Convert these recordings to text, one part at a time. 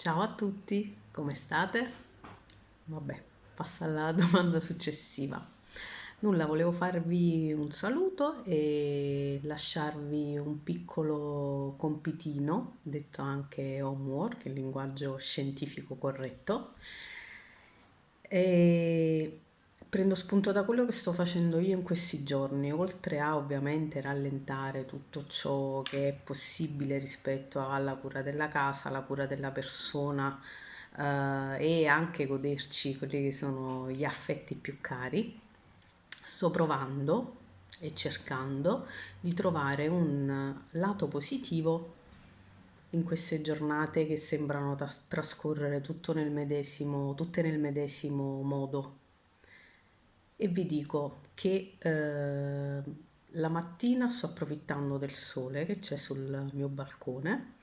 Ciao a tutti, come state? Vabbè, passa alla domanda successiva. Nulla, volevo farvi un saluto e lasciarvi un piccolo compitino, detto anche homework, il linguaggio scientifico corretto. E prendo spunto da quello che sto facendo io in questi giorni, oltre a ovviamente rallentare tutto ciò che è possibile rispetto alla cura della casa, alla cura della persona eh, e anche goderci quelli che sono gli affetti più cari, sto provando e cercando di trovare un lato positivo in queste giornate che sembrano trascorrere tutto nel medesimo, tutte nel medesimo modo e vi dico che eh, la mattina sto approfittando del sole che c'è sul mio balcone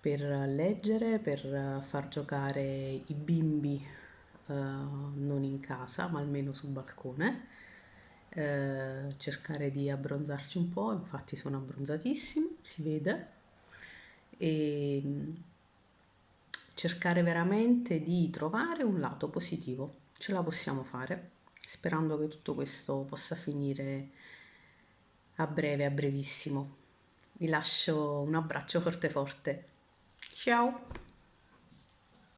per leggere, per far giocare i bimbi eh, non in casa ma almeno sul balcone eh, cercare di abbronzarci un po', infatti sono abbronzatissimo, si vede e cercare veramente di trovare un lato positivo, ce la possiamo fare sperando che tutto questo possa finire a breve, a brevissimo. Vi lascio un abbraccio forte forte. Ciao!